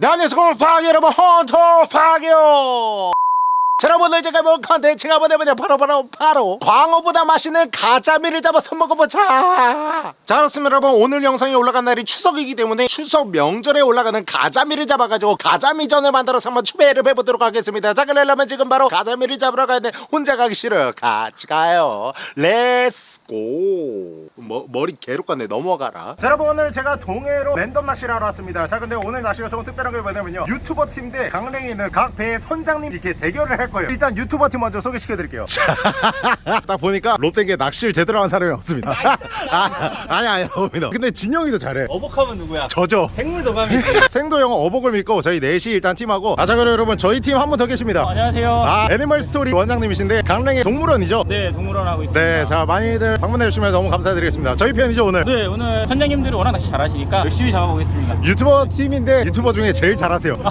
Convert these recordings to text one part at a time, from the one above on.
네, 안녕하세요 퍼기 여러분 헌터 퍼기요. 자, 여러분 제가 볼 컨텐츠가 뭐냐면 바로 바로 바로. 광어보다 맛있는 가자미를 잡아서 먹어보자. 자 그렇습니다. 여러분 오늘 영상이 올라간 날이 추석이기 때문에 추석 명절에 올라가는 가자미를 잡아가지고 가자미전을 만들어서 한번 추배를 해보도록 하겠습니다. 자 그러려면 지금 바로 가자미를 잡으러 가야 돼. 혼자 가기 싫어요. 같이 가요. Let's go. 머, 머리 개룩같네 넘어가라. 자 여러분 오늘 제가 동해로 랜덤 낚시를 하러 왔습니다. 자 근데 오늘 낚시가 조금 특별한 게 뭐냐면요. 유튜버 팀 대 강릉에 있는 각 배의 선장님 이렇게 대결을 할 거예요. 일단 유튜버 팀 먼저 소개시켜 드릴게요. 딱 보니까 롯데게 낚시를 제대로 한 사람이 없습니다. 아, 아니 아니 없습니다. 근데 진영이도 잘해. 어복하면 누구야? 저죠. 생물 도감이지. 생도 형 어복을 믿고 저희 넷이 일단 팀하고. 아자 그럼 여러분 저희 팀 한 분 더 계십니다. 안녕하세요. 아 애니멀 스토리 원장님이신데 강릉의 동물원이죠? 네, 동물원 하고 있습니다. 네, 자 많이들 방문해 주시면 너무 감사드리겠습니다. 저희 편이죠 오늘. 네, 오늘 선장님들이 워낙 낚시 잘하시니까 열심히 잡아보겠습니다. 유튜버 팀인데 유튜버 중에 제일 잘하세요.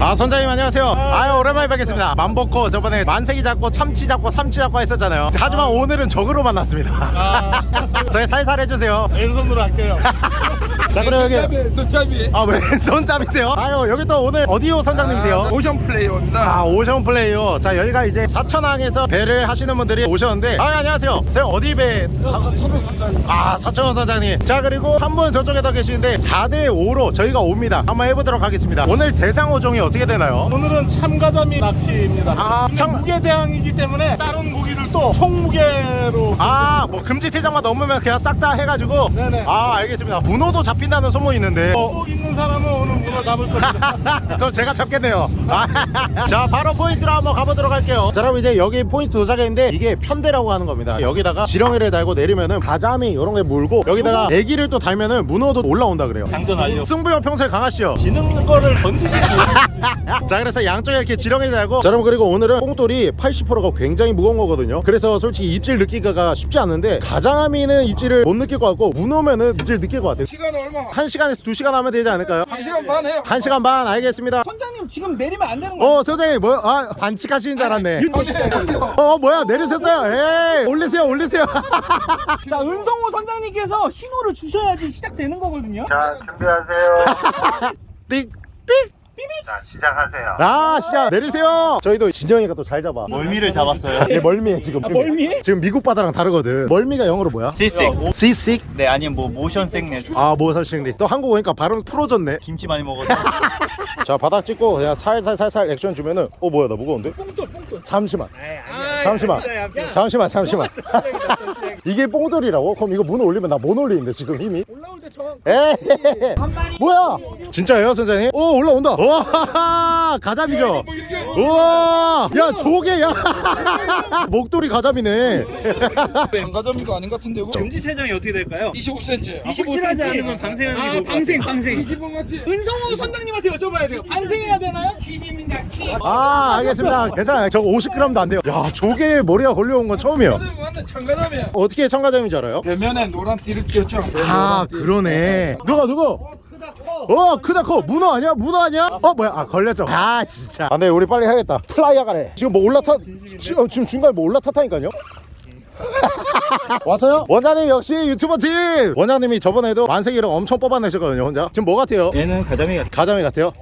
아 선장님 안녕하세요. 아유 오랜만에 뵙겠습니다. 만복고 저번에 만세기 잡고 참치 잡고 삼치 잡고 했었잖아요. 하지만 오늘은 적으로 만났습니다. 아, 저희 살살 해주세요. 왼손으로 할게요. 자 그럼 여기 손잡이 아 왼손잡이세요? 아유 여기 또 오늘 어디요 선장님이세요? 오션 플레이어입니다. 아 오션 플레이요. 자 여기가 이제 사천항에서 배를 하시는 분들이 오셨는데 아 안녕하세요. 제가 어디 배? 서로 선장님. 아 사천원 사장님 자 그리고 한 분 저쪽에다 계시는데 4대5로 저희가 옵니다 한번 해보도록 하겠습니다 오늘 대상 호종이 어떻게 되나요? 오늘은 참가자미 낚시입니다. 아, 참- 무게 대항이기 때문에 다른 또 총무게로 아 뭐 금지 체장만 넘으면 그냥 싹 다 해가지고 네네. 아 알겠습니다 문어도 잡힌다는 소문이 있는데 어, 꼭 있는 사람은 오늘 문어 잡을 겁니다. 그럼 제가 잡겠네요 아, 자 바로 포인트로 한번 가보도록 할게요 자 그럼 이제 여기 포인트 도착했는데 이게 편대라고 하는 겁니다 여기다가 지렁이를 달고 내리면은 가자미 이런 게 물고 여기다가 애기를 또 달면은 문어도 올라온다 그래요 장전 완료. 승부형 평소에 강하시죠? 지는 거를 건드지 마. 자 그래서 양쪽에 이렇게 지렁이 달고 자 여러분 그리고 오늘은 뽕돌이 80%가 굉장히 무거운 거거든요 그래서 솔직히 입질 느끼기가 쉽지 않은데 가자미는 입질을 못 느낄 것 같고 문어면은 입질 느낄 것 같아요 시간 얼마? 1시간에서 2시간 하면 되지 않을까요? 한 시간 반 해요. 1시간 반 알겠습니다 선장님 지금 내리면 안 되는 거야. 어 선생님 뭐야 아 반칙하시는 줄 알았네 어, 어 뭐야 내리셨어요 에이 올리세요 올리세요 자 은성호 선장님께서 신호를 주셔야지 시작되는 거거든요. 자 준비하세요. 삑삑 자 시작하세요. 아 시작 내리세요 저희도 진영이가 또 잘 잡아 멀미를 잡았어요. 얘 멀미해 지금 멀미해? 지금 미국 바다랑 다르거든 멀미가 영어로 뭐야? 시식. 시식 네, 아니면 뭐 모션 생네스. 아 모설싱리스 또 한국 오니까 발음 풀어졌네 김치 많이 먹어서. 자 바닥 찍고 그냥 살살 살살 액션 주면은 어 뭐야 나 무거운데? 뽕돌 뽕돌. 잠시만 아, 잠시만 야, 잠시만 잠시만 이게 뽕돌이라고? 그럼 이거 문 올리면 나 못 올리는데 지금 힘이 올라올 때 저. 에이 뭐야 진짜예요 선생님? 오 올라온다 와 가자미죠 우와 야 조개 야 목도리 가자미네 장가점이가 아닌 것 같은데 이거. 금지 체장이 어떻게 될까요? 25cm. 확실하지 않으면 방생하는 게아 좋을 것 방생 방생. 20번 맞지? 은성호 선장님한테 여쭤봐야 돼요. 반생해야 되나요? 킵입니다 킵. 아 알겠습니다 괜찮아요 저거 50g도 안 돼요 야 조개에 머리가 걸려온 건 처음이에요 참가자미야. 어떻게 청가자미인 줄 알아요? 대면에 노란 띠를 끼웠죠. 아 그러네. 누가 누구? 어 크다 커. 문어 아니야? 문어 아니야? 어 뭐야? 아 걸렸죠. 아 진짜. 안돼 우리 빨리 해야겠다. 플라이어 가래. 지금 뭐 올라타 지, 어, 지금 중간에 뭐 올라탔다니까요? 왔어요? 원장님 역시 유튜버 팀! 원장님이 저번에도 만세기를 엄청 뽑아내셨거든요 혼자. 지금 뭐 같아요? 얘는 가자미 같아. 가자미 같아요?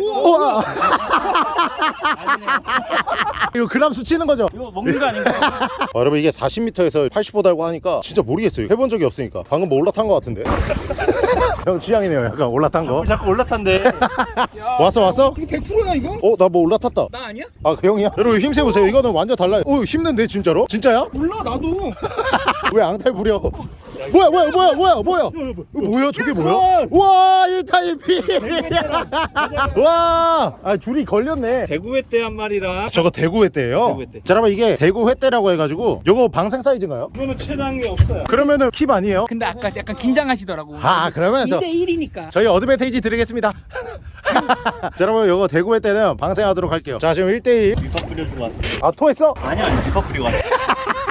우와 이거 그람 수치는 거죠? 이거 먹는 거 아닌가? 아, 여러분 이게 40m에서 80보 달고 하니까 진짜 모르겠어요 해본 적이 없으니까 방금 뭐 올라탄 거 같은데 형 취향이네요 약간 올라탄 거 자꾸 올라탄대. 왔어 왔어? 이거 100%야 이거? 어 나 뭐 올라탔다 나 아니야? 아 그 형이야? 여러분 힘세 보세요 이거는 완전 달라요 오 힘든데 진짜로? 진짜야? 몰라 나도. 왜 앙탈 부려 뭐야 뭐야 뭐야 뭐야 뭐야 뭐야 저게 뭐야 와 1타 1피 와아 줄이 걸렸네 대구 횟대 한 마리랑 저거 대구 횟대예요 대구. 자 여러분 이게 대구 횟대라고 해가지고 요거 방생 사이즈인가요? 이거는 최단이 없어요. 그러면은 킵 아니에요? 근데 아까 약간 긴장하시더라고. 아 그러면 저 2대 1이니까. 저희 advantage 드리겠습니다 자 여러분 요거 대구 횟대는 방생하도록 할게요 자 지금 1대1 밑밥 뿌려주고 왔어. 아 토했어? 아니 아니 밑밥 뿌리고 왔어.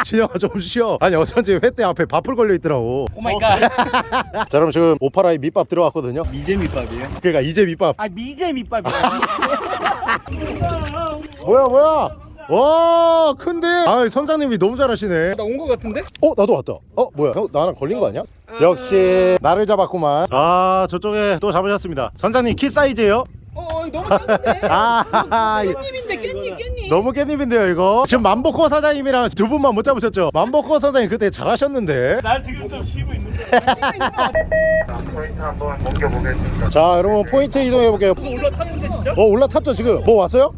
진영아 좀 쉬어 아니 어쩐지 횟대 앞에 밥풀 걸려 있더라고 oh my god. 자 여러분 지금 오파라의 밑밥 들어왔거든요 미제 밑밥이에요. 그러니까 이제 밑밥 아 미제 밑밥이야. 뭐야 뭐야 와 큰데 아 선장님이 너무 잘하시네 나온것 같은데? 어 나도 왔다 어 뭐야 형 나랑 걸린 거 아니야? 역시 나를 잡았구만 아 저쪽에 또 잡으셨습니다 선장님 키 사이즈예요? 어 너무 짠데. 아 깻잎인데 깻잎 깻잎. 너무 깻잎인데요 이거? 지금 만보코 사장님이랑 두 분만 못 잡으셨죠? 만보코 사장님 그때 잘하셨는데. 날 지금 좀 쉬고 있는데. 포인트 한번 옮겨보겠습니다. 자 여러분 포인트 이동해 볼게요. 올라탔는데 진짜? 어 올라탔죠 지금? 뭐 왔어요?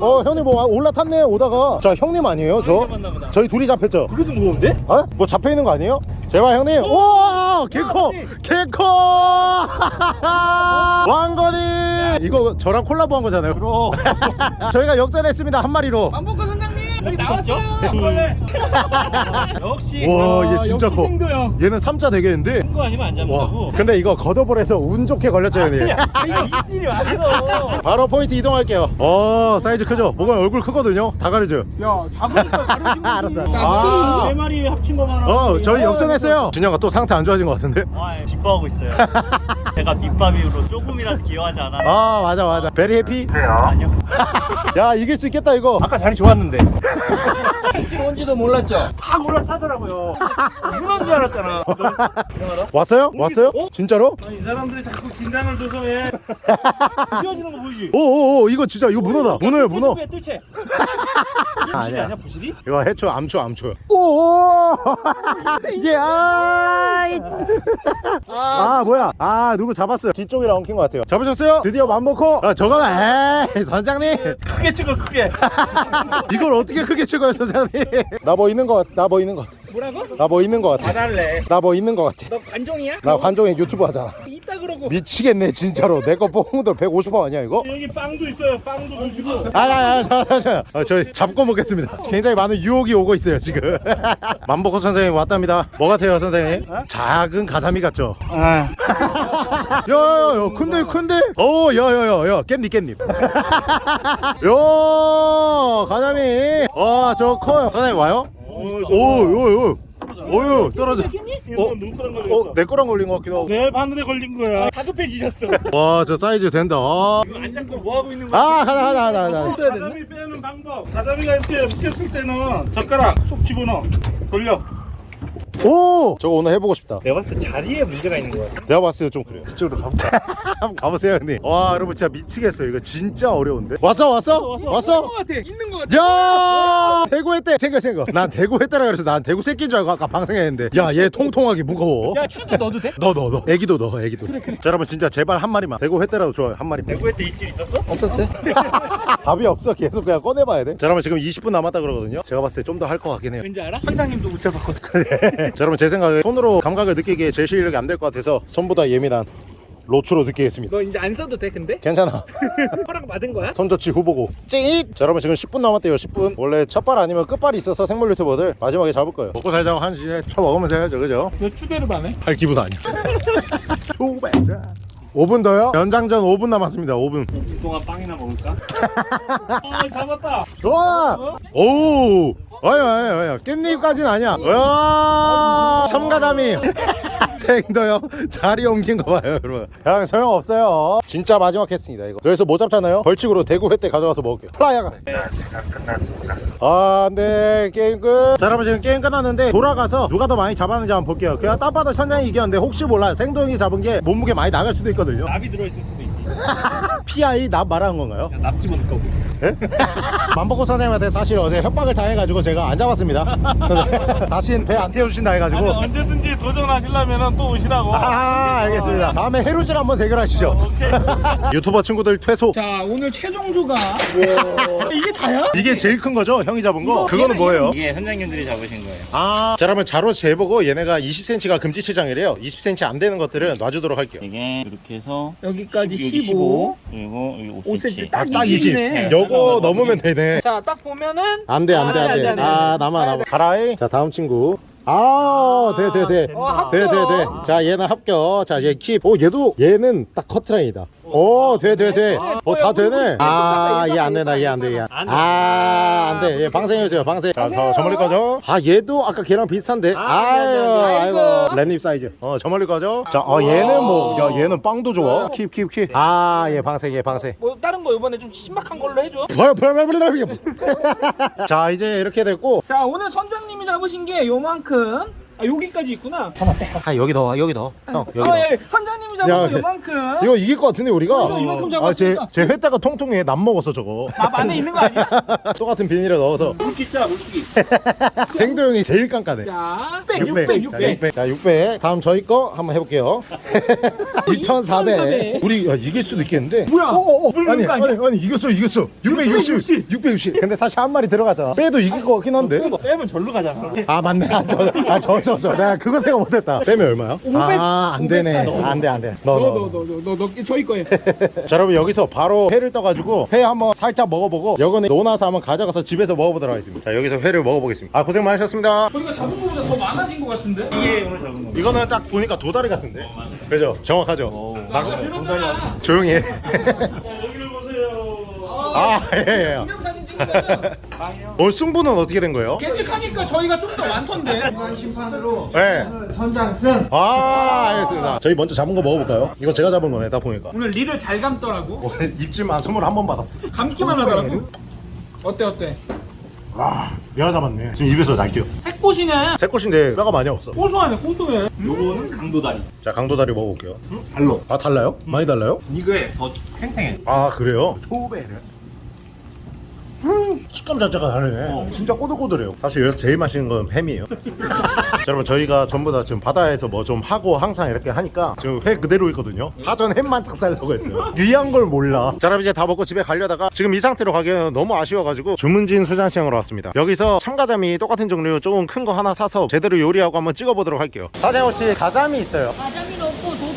어 형님 뭐 와- 올라탔네 오다가. 자 형님 아니에요 저? 저희 둘이 잡혔죠? 그래도 무거운데? 어? 뭐 잡혀 있는 거 아니에요? 제발 형님. 우와 개코 개코 왕건이! 이거 저랑 콜라보 한 거잖아요. 그럼. 저희가 역전했습니다 한 마리로. 만복과 선장님! 여기 무섭죠? 나왔어요. 역시. 와얘 아, 진짜 커. 생도형. 얘는 3자 되겠는데? 그 거 아니면 안와 잡는다고? 근데 이거 걷어버려서 운 좋게 걸렸죠 형님? 아 이질이 왔어 바로 포인트 이동할게요. 어 사이즈 크죠? 뭐가 얼굴 크거든요? 다 가르죠 야 작으니까 다르지. 알았어. 자, 아, 네 마리 합친 거만 어 저희 역전했어요. 준영아 또 상태 안 좋아진 것 같은데? 아, 기뻐하고 있어요. 제가 밑밥이로 조금이라도 기여하지 않았나. 아 맞아 맞아 very happy 주세요. 야 이길 수 있겠다 이거 아까 자리 좋았는데 일 온지도 몰랐죠. 팍 올라타더라고요 문어인 줄 알았잖아 왔어요? 왔어요? 어? 진짜로? 아니, 이 사람들이 자꾸 긴장을 줘서 왜 뛰어지는 거 보이지? 오오오 이거 진짜 이거 문어다 문어예요 문어 뜰채 뜰채 아니야. 아니야 부실이? 이거 해초 암초 암초 오오 이게 아, 아 뭐야 아 누구 잡았어요. 뒤쪽이라 엉킨 것 같아요. 잡으셨어요? 드디어 맘먹고? 아 저거는 에이 선장님. 크게 찍어 크게. 이걸 어떻게 크게 찍어요 선장님? 나 뭐 있는 것 같아 나 뭐 있는 것 같아. 뭐라고? 나 뭐 있는 것 같아. 봐달래. 나 뭐 있는 것 같아. 너 관종이야? 나 관종의 유튜브 하잖아. 이따 그러고. 미치겠네 진짜로. 내 거 뽕들 150원 아니야 이거? 여기 빵도 있어요. 빵도 드시고. 아야야 잠깐만 아, 저희 잡고 먹겠습니다. 굉장히 많은 유혹이 오고 있어요 지금. 만보코 선생님 왔답니다. 뭐 같아요 선생님? 작은 가자미 같죠? 아 야야야 큰데 큰데? 오 야야야야 깻잎 깻잎 야 가자미 와저 커요 선생님 와요? 오오오 오유 떨어져 어? 어? 내 거랑 걸린 것 같기도 하고 내 바늘에 걸린 거야 다급해지셨어. 와 저 사이즈 된다 아, 이거 안 잡고 뭐 하고 있는 거야? 아 가자 가자 가자 가자 써야 됐나? 가자미 빼는 방법 가자미가 이렇게 묶였을 때는 젓가락 쏙 집어넣어 돌려 오! 저거 오늘 해보고 싶다 내가 봤을 때 자리에 문제가 있는 거야 내가 봤을 때 좀 그래요 이쪽으로 가볼까? 한번 가보세요 형님 와 여러분 진짜 미치겠어요 이거 진짜 어려운데 왔어 왔어? 왔어? 있는 것 같아. 있는 것 같아. 야 대구 했대 챙겨 챙겨 난 대구 했다라 그래서 난 대구 새끼인 줄 알고 아까 방생했는데 야 얘 통통하게 무거워 야 추도 넣어도 돼? 너너너 애기도 넣어 애기도 자 여러분 진짜 제발 한 마리만 대구 했대라도 좋아요 한 마리만 대구에 때 입질 있었어? 없었어요. 답이 없어. 계속 그냥 꺼내봐야 돼 자 여러분 지금 20분 남았다 그러거든요. 제가 봤을 때 좀 더 할 것 같긴 해요. 왠지 알아? 선장님도 못 잡았거든. 자 여러분 제 생각에 손으로 감각을 느끼기에 제 실력이 안 될 것 같아서 손보다 예민한 로추로 느끼겠습니다. 너 이제 안 써도 돼 근데? 괜찮아. 허락 받은 거야? 손저치 후보고. 찌잇! 자 여러분 지금 10분 남았대요 10분. 원래 첫발 아니면 끝발이 있어서 생물 유튜버들 마지막에 잡을 거예요. 먹고 살자고 한시에 쳐 먹으면서 해야죠 그죠? 너 추배를 반해? 할 기분 아니야 5분 더요? 연장전 5분 남았습니다 5분 그동안 빵이나 먹을까? 아 잡았다. 좋아! 오 아야 아야 아야 깻잎까지는 아니야. 와 참가자미 생더요 자리 옮긴 거 봐요 여러분 그냥 소용없어요 진짜 마지막 했습니다 이거 여기서 못 잡잖아요 벌칙으로 대구 횟대 가져가서 먹을게요 플라이어가 다 끝났습니다. 아, 네, 게임 끝. 자, 여러분 지금 게임 끝났는데 돌아가서 누가 더 많이 잡았는지 한번 볼게요. 그냥 땅바닥 천장이 이겼는데 혹시 몰라 생동이 잡은 게 몸무게 많이 나갈 수도 있거든요. 납이 들어있을 수도 있지 Pb 납 말하는 건가요? 납 집어넣을 거고 만보고 선생님한테 사실 어제 협박을 당해가지고 제가 안 잡았습니다. 다시는 배안 태워주신다 아니 해가지고. 언제든지 도전하시려면 또 오시라고 아, 알겠습니다. 다음에 해루질 한번 대결하시죠. 오케이 유튜버 친구들 퇴소. 자 오늘 최종조가 이게 다야? 이게 제일 큰 거죠? 형이 잡은 거? 그거는 뭐예요? 이게 선장님들이 잡으신 거예요. 아, 자, 그러면 자로 재보고 얘네가 20cm가 금지체장이래요. 20cm 안 되는 것들은 놔주도록 할게요. 이게 이렇게 해서 여기까지 여기 15. 그리고 여기 5cm 5cm. 딱딱 20이네. 20. 요거 넘으면 되네. 자 딱 보면은 안 돼, 안 돼, 안 돼. 아, 남아, 남아. 가라이. 자, 다음 친구. 아, 돼, 돼, 돼. 어, 합격. 돼, 돼, 돼. 자, 얘는 합격. 자, 얘 킵. 오, 얘도, 얘는 딱 커트라인이다. 오, 돼, 돼, 돼. 어, 다 되네. 아, 얘 안 되나, 얘 안 돼, 얘. 아, 안 돼. 얘 방생해주세요, 방생. 자, 저, 저 멀리 거죠? 아, 얘도 아까 걔랑 비슷한데. 아유, 아이고. 랜잎 사이즈. 어, 저 멀리 거죠? 자, 어, 얘는 뭐, 야, 얘는 빵도 좋아. 킵, 킵, 킵. 아, 얘 방생, 얘 방생. 뭐 다른 거 이번에 좀 신박한 걸로 해줘. 자, 이제 이렇게 됐고. 자 오늘 선장님이 잡으신 게 요만큼 아 여기까지 있구나. 아 여기 넣어 여기 넣어 형 여기 아 넣어 예. 선장님이 야, 잡은 거 예. 요만큼. 이거 이길 것 같은데 우리가 이거 이만큼 잡았으니까. 아제제 회다가 통통해 남 먹었어 저거 밥 안에 있는 거 아니야? 똑같은 비닐에 넣어서 물기자 물기. 생도형이 제일 깐깐해 자, 600, 600, 600. 자 600 다음 저희 거 한번 해볼게요 2400 우리 야, 이길 수도 있겠는데 뭐야? 어, 어, 어. 아니 거 아니야? 아니 아니 이겼어 이겼어 660 660 근데 사실 한 마리 들어가잖아 빼도 이길 것 같긴 한데 빼면 절로 가잖아. 아 맞네 아저아저 저저 내가 그거 생각 못했다 빼면 얼마야? 500, 아 안 되네 540. 안 돼 안 돼 너, 넣어 너, 넣어 너, 너, 너, 너, 저희 거예요. 자 여러분 여기서 바로 회를 떠가지고 회 한번 살짝 먹어보고 여건에 논아서 한번 가져가서 집에서 먹어보도록 하겠습니다 자 여기서 회를 먹어보겠습니다 아 고생 많으셨습니다 저희가 잡은 거보다 더 많아진 것 같은데? 이게 오늘 잡은 거. 이거는 딱 보니까 도다리 같은데 그죠 정확하죠 막 들었잖아. 조용히 해 여기를 보세요. 아 예예 기념사진 찍은 거죠? 오늘 승부는 어떻게 된 거예요? 예측하니까 저희가 좀 더 많던데. 네 선장승 아 알겠습니다 저희 먼저 잡은 거 먹어볼까요? 이거 제가 잡은 거네 딱 보니까 오늘 리를 잘 감더라고. 오늘 입질만 21번 받았어 감기만 하더라고. 어때 어때? 아 내가 잡았네 지금 입에서 날게요 새꽃이네. 새 꽃인데 뼈가 많이 없어 고소하네 고소해. 요거는 강도다리. 자 강도다리 먹어볼게요 달로. 아 달라요? 많이 달라요? 이거에 더 탱탱해. 아 그래요? 초배를 음, 식감 자체가 다르네. 진짜 꼬들꼬들해요. 사실 여기서 제일 맛있는 건 햄이에요. 자, 여러분 저희가 전부 다 지금 바다에서 뭐 좀 하고 항상 이렇게 하니까 지금 회 그대로 있거든요. 파전 햄만 착살려고 했어요. 귀한 걸 몰라. 자 여러분 이제 다 먹고 집에 가려다가 지금 이 상태로 가기에는 너무 아쉬워가지고 주문진 수산시장으로 왔습니다. 여기서 참가자미 똑같은 종류 조금 큰 거 하나 사서 제대로 요리하고 한번 찍어보도록 할게요. 사장 혹시 가자미 있어요? 가자미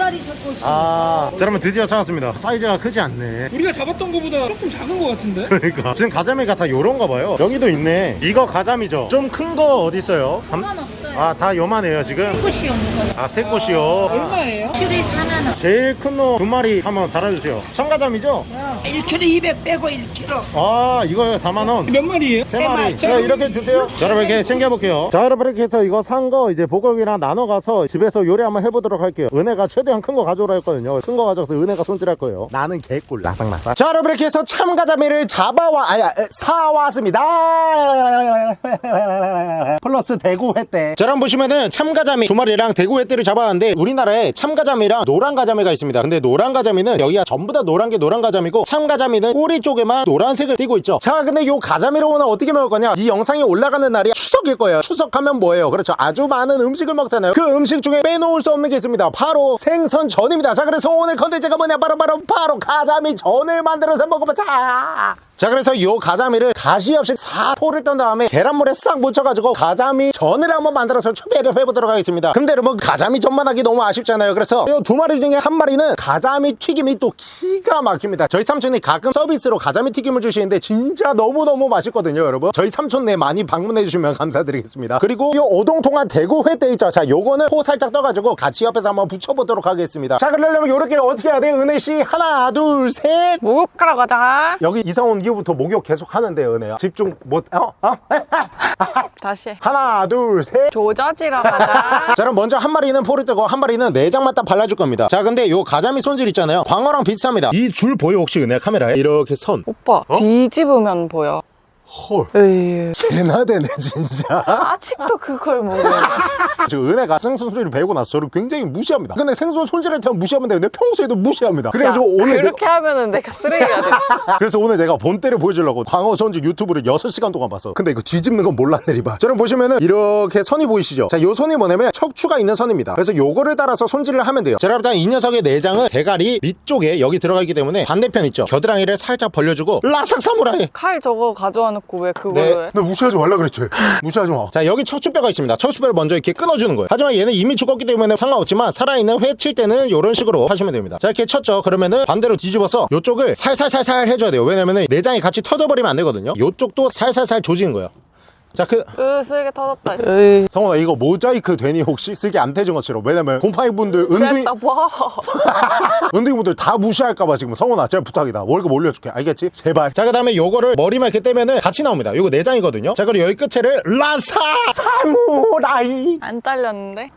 도다리 섞고 아 자, 여러분 드디어 찾았습니다. 사이즈가 크지 않네. 우리가 잡았던 거보다 조금 작은 거 같은데? 그러니까. 지금 가자미가 다 요런가 봐요. 여기도 있네. 이거 가자미죠. 좀 큰 거 어디 있어요? 그만 없어요. 아 다 요만해요 지금? 꽃이 없는 거. 아새 꽃이요? 얼마예요? 큐리 4만 원. 제일 큰 놈 두 마리 한번 달아주세요. 청가자미죠? 1kg 200 빼고 1kg 아 이거요 4만원. 몇 마리예요? 세 마리. 자 이렇게 주세요. 자 여러분 이렇게 챙겨볼게요. 자 여러분 이렇게 해서 이거 산 거 이제 보검이랑 나눠 가서 집에서 요리 한번 해보도록 할게요. 은혜가 최대한 큰 거 가져오라 했거든요. 큰 거 가져가서 은혜가 손질할 거예요. 나는 개꿀 라상라상. 자 여러분 이렇게 해서 참가자미를 잡아와 아야 사왔습니다. 플러스 대구 횟대 자 여러분 보시면은 참가자미 두 마리랑 대구 횟대를 잡아왔는데 우리나라에 참가자미랑 노란 가자미가 있습니다. 근데 노란 가자미는 여기가 전부 다 노란 게 노란 가자미고 참가자미는 꼬리 쪽에만 노란색을 띠고 있죠. 자 근데 요 가자미로 오늘 어떻게 먹을 거냐? 이 영상이 올라가는 날이 추석일 거예요. 추석하면 뭐예요? 그렇죠. 아주 많은 음식을 먹잖아요. 그 음식 중에 빼놓을 수 없는 게 있습니다. 바로 생선 전입니다. 자 그래서 오늘 컨텐츠가 뭐냐? 바로 바로 바로 가자미 전을 만들어서 먹어보자. 자 그래서 요 가자미를 가시 없이 싹 포를 뜬 다음에 계란물에 싹 묻혀가지고 가자미 전을 한번 만들어 서 추배를 해보도록 하겠습니다. 근데 여러분 가자미 전만 하기 너무 아쉽잖아요. 그래서 요두 마리 중에 한 마리는 가자미 튀김이 또 기가 막힙니다. 저희 삼촌이 가끔 서비스로 가자미 튀김을 주시는데 진짜 너무너무 맛있거든요 여러분. 저희 삼촌네 많이 방문해 주시면 감사드리겠습니다. 그리고 요 오동통한 대구 회대 있죠? 자 요거는 포 살짝 떠가지고 같이 옆에서 한번 붙여보도록 하겠습니다. 자 그러려면 요렇게 어떻게 해야 돼? 은혜씨 하나 둘셋. 목욕하러 가자. 여기 이사 온 이후부터 목욕 계속 하는데 은혜야. 집중 못 어? 어? 다시 해. 하나 둘셋 가자 자 그럼 먼저 한 마리는 포를 뜨고 한 마리는 내장만 딱 발라줄 겁니다. 자 근데 요 가자미 손질 있잖아요. 광어랑 비슷합니다. 이 줄 보여 혹시 은혜 카메라에? 이렇게 선. 오빠 뒤집으면 보여 헐. 에이 개나 되네 진짜. 아직도 그걸 모르네. 지금 은혜가 생선 손질을 배우고 나서 저를 굉장히 무시합니다. 근데 생선 손질할 때는 무시하면 되는데 평소에도 무시합니다. 그래가지고 오늘 그렇게 하면은 내가 쓰레기가 돼. 그래서 오늘 내가 본때를 보여주려고 광어 손질 유튜브를 6시간 동안 봤어. 근데 이거 뒤집는 건 몰랐네 리바. 저랑 보시면은 이렇게 선이 보이시죠? 자요 선이 뭐냐면 척추가 있는 선입니다. 그래서 요거를 따라서 손질을 하면 돼요. 자 여러분 이 녀석의 내장은 대가리 밑쪽에 여기 들어가 있기 때문에 반대편 있죠? 겨드랑이를 살짝 벌려주고 라삭 사무라이! 칼 저거 가져와 놓고 왜 그걸로 네. 해? 너 무시하지 말라 그랬지. 무시하지 마. 자, 여기 척추뼈가 있습니다. 척추뼈를 먼저 이렇게 끊어주는 거예요. 하지만 얘는 이미 죽었기 때문에 상관없지만 살아있는 회 칠 때는 이런 식으로 하시면 됩니다. 자, 이렇게 쳤죠. 그러면은 반대로 뒤집어서 이쪽을 살살살살 해줘야 돼요. 왜냐면은 내장이 같이 터져버리면 안 되거든요. 이쪽도 살살살 조지는 거예요. 자, 그, 으 쓰게 터졌다 으이 성원아, 이거 모자이크 되니 혹시? 쓰기 안 태진 것처럼. 왜냐면 곰팡이 분들, 은둥이, 쎄다 봐 은둥이 분들 다 무시할까봐 지금 성원아, 제발 부탁이다. 월급 올려줄게. 알겠지? 제발. 자, 그 다음에 요거를 머리만 이렇게 떼면은 같이 나옵니다. 요거 내장이거든요. 자, 그리고 여기 끝에를 라사! 사무라이! 안 잘렸는데?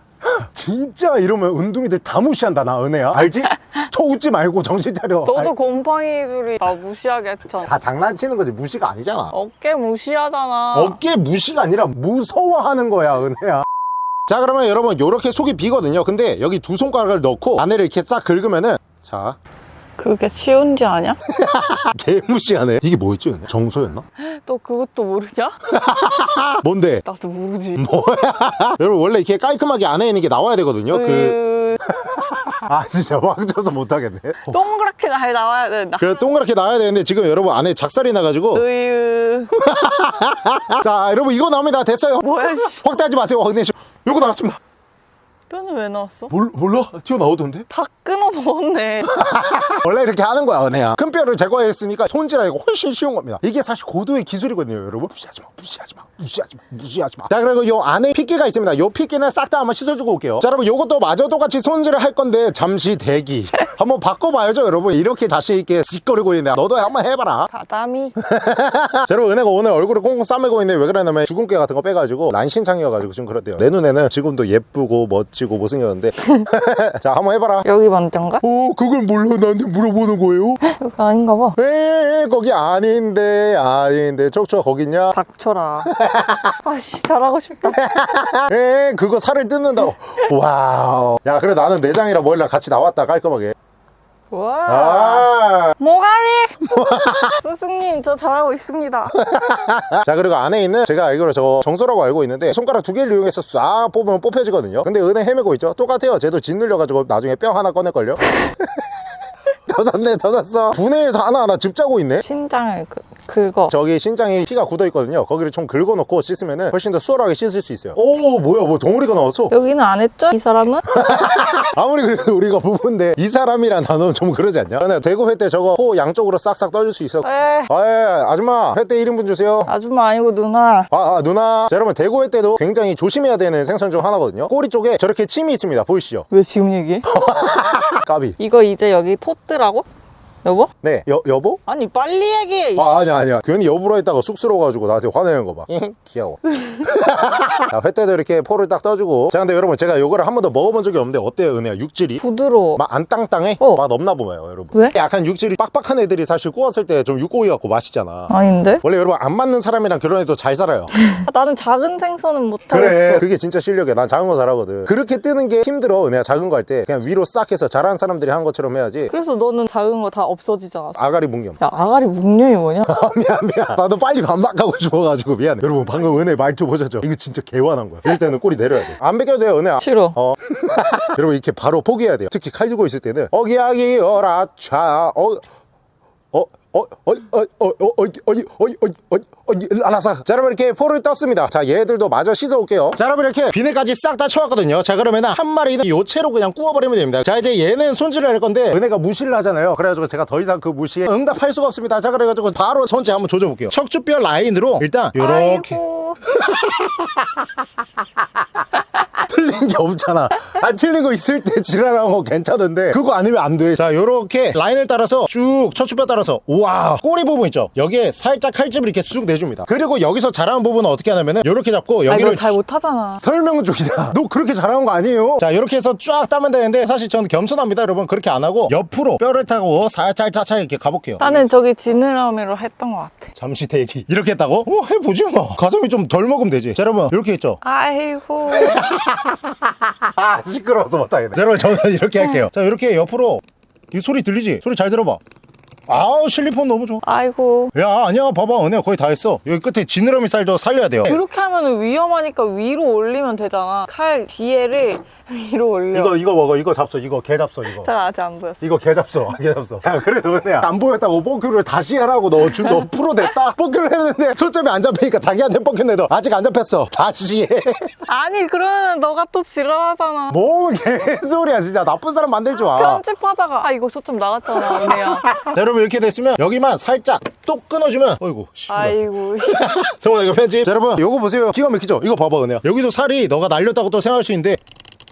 진짜 이러면 운동이들 다 무시한다 나 은혜야. 알지? 저 웃지 말고 정신 차려. 너도 아이, 곰팡이들이 나 무시하게 했잖아 다 장난치는 거지. 무시가 아니잖아. 어깨 무시하잖아. 어깨 무시가 아니라 무서워하는 거야 은혜야. 자 그러면 여러분 요렇게 속이 비거든요. 근데 여기 두 손가락을 넣고 안에를 이렇게 싹 긁으면은 자 그게 쉬운지 아냐? 개무시하네 이게 뭐였지? 정소였나? 또 그것도 모르냐? 뭔데? 나도 모르지. 여러분 원래 이렇게 깔끔하게 안에 있는 게 나와야 되거든요 그... 그... 아 진짜 왕져서 못하겠네 동그랗게 잘 나와야 된다. 그래 동그랗게 나와야 되는데 지금 여러분 안에 작살이 나가지고 으유... 자 여러분 이거 나옵니다 됐어요 뭐야 씨. 확대하지 마세요 확대 요거 나왔습니다 뼈는 왜 나왔어? 몰, 몰라? 튀어나오던데? 다 끊어 먹었네. 원래 이렇게 하는 거야 은혜야. 큰 뼈를 제거했으니까 손질하기가 훨씬 쉬운 겁니다. 이게 사실 고도의 기술이거든요 여러분. 무시하지 마 무시하지 마 무시하지 마 무시하지 마자 그리고 요 안에 핏기가 있습니다. 요 핏기는 싹 다 한번 씻어주고 올게요. 자 여러분 요것도 마저 똑같이 손질을 할 건데 잠시 대기. 한번 바꿔봐야죠 여러분. 이렇게 자신 있게 짓거리고 있네. 너도 한번 해봐라. 가자미. 자 여러분 은혜가 오늘 얼굴을 꽁꽁 싸매고 있는데 왜 그러냐면 주근깨 같은 거 빼가지고 난신창이어가지고 좀 그렇대요. 내 눈에는 지금도 예쁘고 멋 지고 못생겼는데 자 한번 해봐라 여기 먼저인가? 오 그걸 몰라 나한테 물어보는 거예요? 여기 아닌가 봐. 에 거기 아닌데 아닌데 척추가 거기 있냐? 닥쳐라. 아씨 잘하고 싶다. 에 그거 살을 뜯는다고 와우 야 그래 나는 내장이랑 머리랑 같이 나왔다 깔끔하게 와. 아. 모가리. 스승님 저 잘하고 있습니다. 자 그리고 안에 있는 제가 알기로 저거 정소라고 알고 있는데 손가락 두 개를 이용해서 싹 뽑으면 뽑혀지거든요 근데 은혜 헤매고 있죠 똑같아요 쟤도 짓 눌려가지고 나중에 뼈 하나 꺼낼걸요 더 샀네 더 샀어 분해해서 하나하나 집 짜고 있네 신장을 그, 긁어. 저기 신장에 피가 굳어 있거든요 거기를 좀 긁어놓고 씻으면 훨씬 더 수월하게 씻을 수 있어요 오 뭐야 뭐 덩어리가 나왔어 여기는 안 했죠? 이 사람은? 아무리 그래도 우리가 부부인데 이 사람이란 단어는 좀 그러지 않냐? 근데 대구 횟대 저거 호 양쪽으로 싹싹 떠줄 수 있어 에 아예 아줌마 횟대 1인분 주세요 아줌마 아니고 누나. 아, 아, 누나 자 여러분 대구 회 때도 굉장히 조심해야 되는 생선 중 하나거든요 꼬리 쪽에 저렇게 침이 있습니다 보이시죠? 왜 지금 얘기해? 까비 이거 이제 여기 포트라 고? 여보? 네 여, 여보? 아니 빨리 얘기해. 아 아니야 아니야 괜히 여보로 했다가 쑥스러워가지고 나한테 화내는 거봐 귀여워 자, 회 때도 이렇게 포를 딱 떠주고 자 근데 여러분 제가 요거를 한 번도 먹어본 적이 없는데 어때요 은혜야 육질이? 부드러워. 막 안 땅땅해? 어. 맛 없나 보아요 여러분 왜? 약간 육질이 빡빡한 애들이 사실 구웠을 때 좀 육고기 같고 맛있잖아 아닌데? 원래 여러분 안 맞는 사람이랑 결혼해도 잘 살아요 아, 나는 작은 생선은 그래 못하겠어. 그게 진짜 실력이야 난 작은 거 잘하거든 그렇게 뜨는 게 힘들어 내가 작은 거 할 때 그냥 위로 싹 해서 잘하는 사람들이 한 것처럼 해야지 그래서 너는 작은 거 다 없 어지잖아. 아가리 뭉겸 야 아가리 묵념이 뭐냐? 미안 미안 나도 빨리 반박하고 싶어가지고 미안해 여러분 방금 은혜 말투 보셨죠? 이거 진짜 개화난 거야 이럴 때는 꼬리 내려야 돼안 베껴도 돼요 은혜 싫어. 어 여러분 이렇게 바로 포기해야 돼요 특히 칼 들고 있을 때는 어기야기 어라차 어 어, 어, 어, 어, 어, 어, 어, 어디, 어디, 어디, 어디, 어디, 어디, 알았어. 자, 여러분 이렇게 포를 떴습니다. 자, 얘들도 마저 씻어 올게요. 자, 여러분 이렇게 비늘까지 싹다 쳐왔거든요. 자, 그러면은 한 마리는 요체로 그냥 구워버리면 됩니다. 자, 이제 얘는 손질을 할 건데 은혜가 무시를 하잖아요. 그래가지고 제가 더 이상 그 무시에 응답할 수가 없습니다. 자, 그래가지고 바로 손질 한번 조져볼게요. 척추뼈 라인으로 일단 요렇게. 틀린 게 없잖아. 안 틀린 거 있을 때 지랄하는 거 괜찮은데 그거 아니면 안 돼. 자, 요렇게 라인을 따라서 쭉 척추뼈 따라서 우와 꼬리 부분 있죠. 여기에 살짝 칼집을 이렇게 쑥 내줍니다. 그리고 여기서 잘하는 부분은 어떻게 하냐면은 요렇게 잡고 아 여기를 이걸 잘 못하잖아. 설명 중이다. 너 그렇게 잘하는 거 아니에요? 자, 이렇게 해서 쫙 따면 되는데 사실 저는 겸손합니다, 여러분. 그렇게 안 하고 옆으로 뼈를 타고 살짝 살짝 이렇게 가볼게요. 나는 저기 지느러미로 했던 것 같아. 잠시 대기. 이렇게 했다고? 어, 해보지 뭐. 가슴이 좀 덜 먹으면 되지. 자, 여러분. 이렇게 했죠. 아이고. 아 시끄러워서 못하겠네. 자, 여러분 저는 이렇게 할게요. 자 이렇게 옆으로. 이 소리 들리지? 소리 잘 들어봐. 아우 실리폰 너무 좋아. 아이고. 야 아니야. 봐봐. 은혜야 거의 다 했어. 여기 끝에 지느러미 살도 살려야 돼요. 그렇게 하면 위험하니까 위로 올리면 되잖아. 칼 뒤에를 위로 올려. 이거 이거 먹어. 이거 잡숴. 이거 개 잡숴 이거. 잘 아직 안 보여. 이거 개 잡숴. 개 잡숴. 야 그래도 은혜야 안 보였다고 뽀큐를 다시 하라고 너, 준, 너 프로 됐다? 뽀큐를 했는데 초점이 안 잡히니까 자기한테 뽀큐 내도 아직 안 잡혔어. 다시 해. 아니 그러면 너가 또 지랄하잖아. 뭐 개소리야 진짜. 나쁜 사람 만들지 마. 편집하다가 아 이거 초점 나갔잖아. 자, 여러분 이렇게 됐으면 여기만 살짝 또 끊어주면 어이구 씨 아이고. 성훈아 이거 편집. 자 여러분 요거 보세요. 기가 막히죠? 이거 봐봐 은혜야. 여기도 살이 너가 날렸다고 또 생각할 수 있는데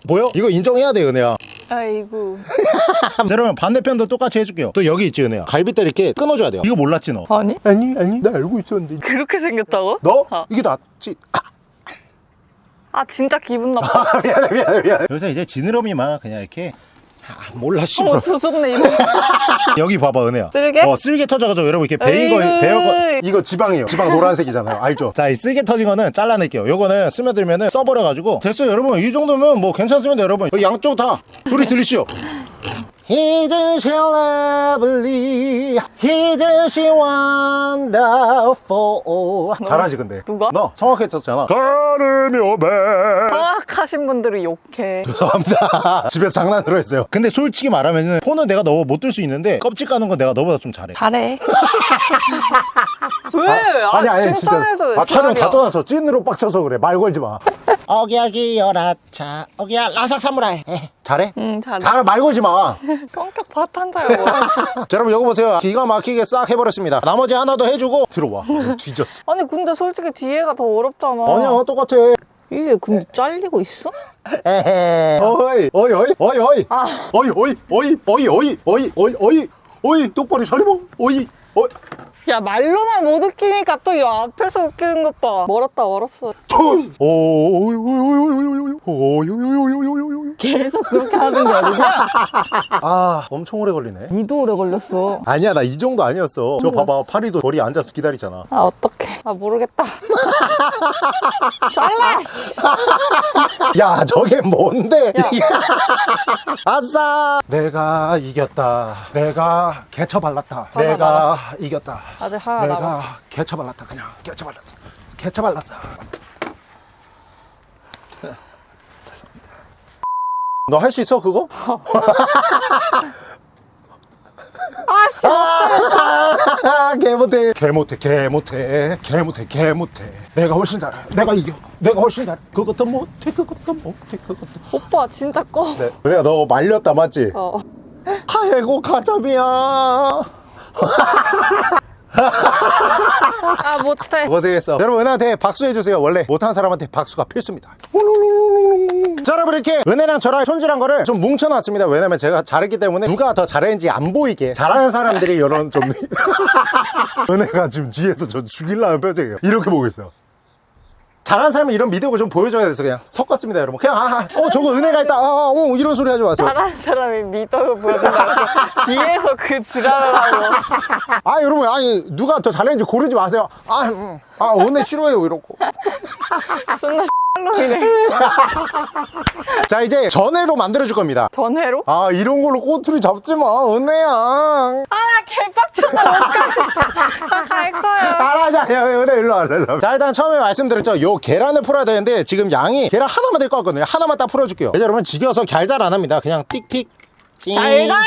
뭐요? 이거 인정해야 돼 은혜야 아이고. 자 여러분 반대편도 똑같이 해줄게요 또 여기 있지 은혜야 갈비뼈 이렇게 끊어줘야 돼요 이거 몰랐지 너 아니? 아니 아니 나 알고 있었는데 그렇게 생겼다고? 너? 어. 이게 낫지 아, 아 진짜 기분 나빠. 미안해 미안해 미안해 여기서 이제 지느러미만 그냥 이렇게 아, 몰라 어. 씨발 조졌네 이거. 여기 봐봐 은혜야. 쓸개? 어 쓸개 터져가지고 여러분 이렇게 베인 거. 베어 거. 이거 지방이에요. 지방 노란색이잖아요. 알죠? 자 이 쓸개 터진 거는 잘라낼게요. 요거는 스며들면은 써버려가지고. 됐어요 여러분. 이 정도면 뭐 괜찮습니다 여러분. 양쪽 다 소리 들리시죠 He's so lovely He's so wonderful 잘하지 근데. 누가? 너 성악했었잖아. 가르며 배 정확하신 분들이 욕해. 죄송합니다. 집에서 장난으로 했어요. 근데 솔직히 말하면 은 폰은 내가 너못들 수 있는데 껍질 까는 건 내가 너보다 좀 잘해. 잘해 왜? 아, 아니 아니 진짜. 아 촬영 다. 떠나서 찐으로 빡쳐서 그래. 말 걸지 마. 어기야기 여라차 어기야 라삭 사무라이. 에, 잘해? 응 잘해. 잘해 말 걸지 마. 성격 파탄자야 뭐야 자, 여러분 여기 보세요. 기가 막히게 싹 해버렸습니다. 나머지 하나 더 해주고 들어와. 어, 뒤졌어. 아니 근데 솔직히 뒤에가 더 어렵잖아. 아니야 똑같아. 이게 근데 잘리고 있어? 에헤. 어이 어이 어이 어이 어이. 아. 어이 어이 어이 어이 어이 어이 어이 어이. 어이 똑바로 차려봐 어이 어이 야 말로만 못 웃기니까 또이 앞에서 웃기는 것 봐 멀었다 멀었어 계속 그렇게 하는 게 아니라 아 엄청 오래 걸리네 니도 오래 걸렸어 아니야 나 이 정도 아니었어 저 봐봐 파리도 머리 앉아서 기다리잖아 아 어떡해 아 모르겠다 잘라 씨. 야 저게 뭔데 야. 아싸 내가 이겼다 내가 개처 발랐다 내가. 이겼다 아직 하나 내가 남았어. 개처 발랐다 그냥. 개처 발랐어. 개처 발랐어. 너 할 수 있어 그거? 아씨. 아, 개 못해. 개 못해 개 못해. 개 못해 개 못해. 내가 훨씬 잘해. 내가 이겨. 내가 훨씬 잘해. 그것도 못해 그것도 못해 그것도 오빠 진짜 꺼. 네. 내가 너 말렸다 맞지? 어. 아이고 가자미야 아 못해. 고생했어. 여러분 은혜한테 박수 해주세요. 원래 못하는 사람한테 박수가 필수입니다. 자 여러분 이렇게 은혜랑 저랑 손질한 거를 좀 뭉쳐놨습니다. 왜냐면 제가 잘했기 때문에 누가 더 잘했는지 안 보이게 잘하는 사람들이 이런 좀 은혜가 지금 뒤에서 저 죽일라는 표정이에요. 이렇게 보고 있어요 잘하는 사람은 이런 미덕을 좀 보여줘야 돼서 그냥 섞었습니다 여러분. 그냥 아, 아, 어 저거 은혜가 있다. 아, 아, 어, 이런 소리 하지 마세요. 잘하는 사람이 미덕을 보여준다고 뒤에서 그 지랄을 하고. 아 여러분 아니 누가 더 잘했는지 고르지 마세요. 아, 음, 아 은혜 싫어해요 이러고. 존나 자 이제 전회로 만들어줄 겁니다. 전회로? 아 이런 걸로 꼬투리 잡지 마 은혜야. 아 개빡쳐서 못갈 거야. 알아자 야 은혜 일로 와 일로 와. 자 일단 처음에 말씀드렸죠. 요 계란을 풀어야 되는데 지금 양이 계란 하나만 될 것 같거든요. 하나만 딱 풀어줄게요. 이제 여러분 지겨서 갈달 안 합니다. 그냥 띡띡 찡. 잘가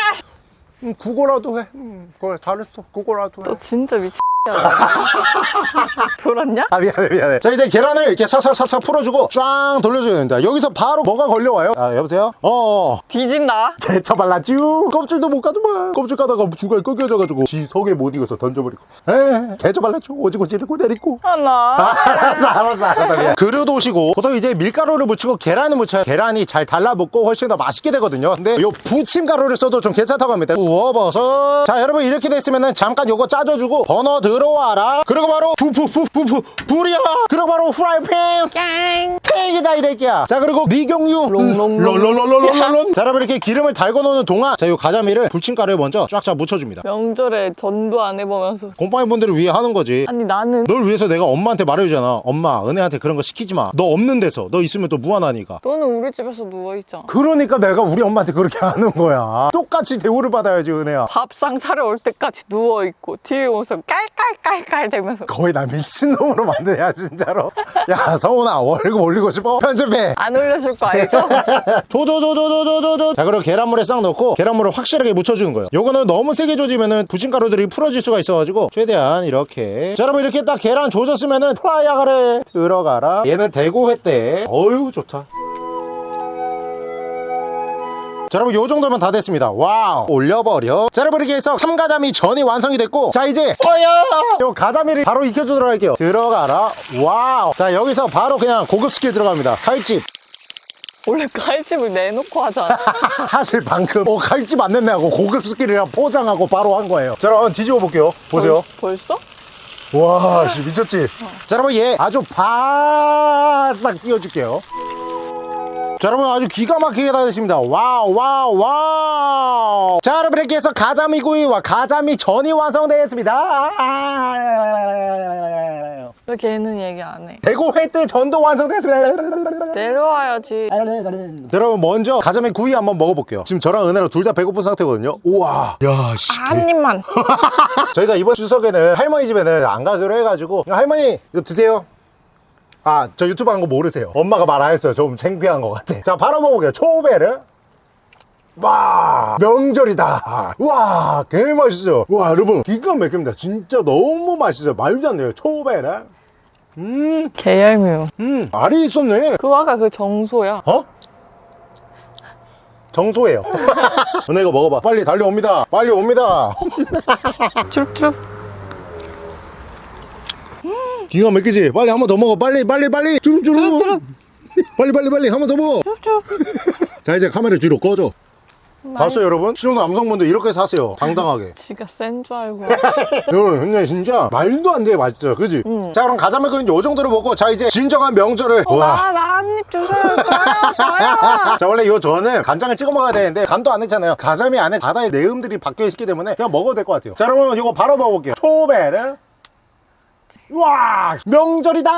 음, 그거라도 해. 음, 그래 잘했어. 그거라도 해. 너 진짜 미친 돌았냐? 아 미안해 미안해. 자 이제 계란을 이렇게 사사사사 풀어주고 쫙 돌려줘야 됩니다. 여기서 바로 뭐가 걸려와요? 아 여보세요? 어어. 뒤진다 개쳐 발랐쥬 껍질도 못 가져봐 껍질 까다가 중간에 꺾여져가지고 지 속에 못 익어서 던져버리고. 에 개쳐 발랐쥬 오지고 지르고 내리고. 하나. 알았어 알았어 알았어. 미안. 그릇 오시고 보통 이제 밀가루를 묻히고 계란을 묻혀야 계란이 잘 달라붙고 훨씬 더 맛있게 되거든요. 근데 요 부침가루를 써도 좀 괜찮다고 합니다. 구워버섯. 자 여러분 이렇게 됐으면은 잠깐 요거 짜줘주고 버너 들어와라. 그리고 바로 푸푸푸푸푸 불이야 그리고 바로 후라이팬. 깡. 탱이다 이래끼야. 자 그리고 미경유. 롱롱롱. 롤롤롤롤롤 자 여러분 이렇게 기름을 달궈 놓는 동안 자요 가자미를 부침가루에 먼저 쫙쫙 묻혀줍니다. 명절에 전도 안 해보면서. 곰팡이 분들을 위해 하는 거지. 아니 나는. 널 위해서 내가 엄마한테 말해주잖아. 엄마 은혜한테 그런 거 시키지 마너 없는 데서. 너 있으면 또 무안하니까. 너는 우리 집에서 누워있잖아. 그러니까 내가 우리 엄마한테 그렇게 하는 거야. 똑같이 대우를 받아야지 은혜야. 밥상 차려올 때까지 누워있고 뒤에 오면서 깔깔 깔깔 대면서. 거의 나 미친놈으로 만드냐 진짜로. 야 성훈아 월급 올리고 싶어? 편집해 안 올려줄 거 알죠? 조조조조조조조조. 자 그리고 계란물에 싹 넣고 계란물을 확실하게 묻혀주는 거예요. 요거는 너무 세게 조지면은 부침가루들이 풀어질 수가 있어가지고 최대한 이렇게. 자 여러분 이렇게 딱 계란 조졌으면은 프라이야 그래 들어가라. 얘는 대구 횟대. 어유 좋다 자 여러분 요 정도면 다 됐습니다. 와우. 올려버려. 자 여러분 이렇게 해서 참가자미 전이 완성이 됐고 자 이제 요 가자미를 바로 익혀주도록 할게요. 들어가라. 와우. 자 여기서 바로 그냥 고급 스킬 들어갑니다. 칼집. 원래 칼집을 내놓고 하잖아. 사실 방금 어 칼집 안 냈네 하고 고급 스킬이랑 포장하고 바로 한 거예요. 자 여러분 뒤집어 볼게요. 보세요. 벌, 벌써? 와 씨, 미쳤지? 자 여러분 얘 아주 바싹 튀겨줄게요 자 여러분 아주 기가 막히게 다 됐습니다. 와우 와우 와우. 자 여러분 이렇게 해서 가자미 구이와 가자미 전이 완성되었습니다. 왜 걔는 얘기 안 해? 대구 회때 전도 완성됐습니다. 내려와야지. 여러분 먼저 가자미 구이 한번 먹어볼게요. 지금 저랑 은혜랑 둘 다 배고픈 상태거든요. 우와. 야씨. 한 입만. 저희가 이번 추석에는 할머니 집에는 안 가기로 해가지고 할머니 이거 드세요 아 저 유튜브 한거 모르세요. 엄마가 말 안 했어요. 좀 창피한 것 같아. 자 바로 먹어볼게요. 초베르. 와 명절이다. 와 개맛있어요. 와 여러분 기가 막힙니다. 진짜 너무 맛있어요. 말도 안 돼요. 초베르. 음, 개얄미워. 음 알이 있었네. 그거 아까 그 정소야. 어? 정소예요. 은혜 이거 먹어봐. 빨리 달려옵니다. 빨리 옵니다. 트룹트룹. 기가 막히지? 빨리 한 번 더 먹어. 빨리, 빨리, 빨리. 주룩. 빨리, 빨리, 빨리. 한 번 더 먹어. 자, 이제 카메라 뒤로 꺼줘. 봤어요, 여러분? 시청자 남성분들 이렇게 사세요. 당당하게. 지가 센 줄 알고. 여러분, 근데 진짜 말도 안 돼. 맛있어요. 그지? 응. 자, 그럼 가자면 이제 요 정도로 먹고, 자, 이제 진정한 명절을. 와. 나, 나한입 주세요. 저요, 저요. 자, 원래 요 저는 간장을 찍어 먹어야 되는데, 간도 안 했잖아요. 가자미 안에 바다의 내음들이 박혀 있기 때문에 그냥 먹어도 될 것 같아요. 자, 여러분, 이거 바로 먹어볼게요. 초베르. 와, 명절이다!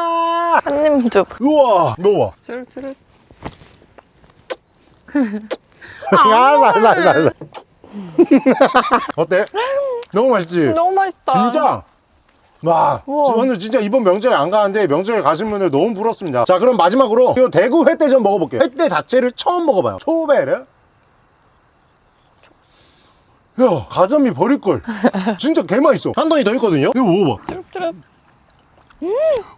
한입 줘. 우와, 먹어봐. 트룹트룹. 야, 살, 살, 살. 어때? 너무 맛있지? 너무 맛있다. 진짜? 와, 우와. 저는 진짜 이번 명절에 안 가는데 명절에 가신 분들 너무 부럽습니다. 자, 그럼 마지막으로 이 대구 횟대전 먹어볼게요. 횟대 자체를 처음 먹어봐요. 초베르. 야, 가자미 버릴걸. 진짜 개맛있어. 한 돈이 더 있거든요? 이거 먹어봐. 트룹트룹. 음,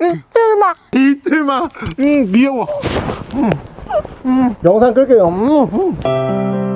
이틀막. 이틀만. 음, 귀여워. 음, 음. 영상 끌게요. 음, 음.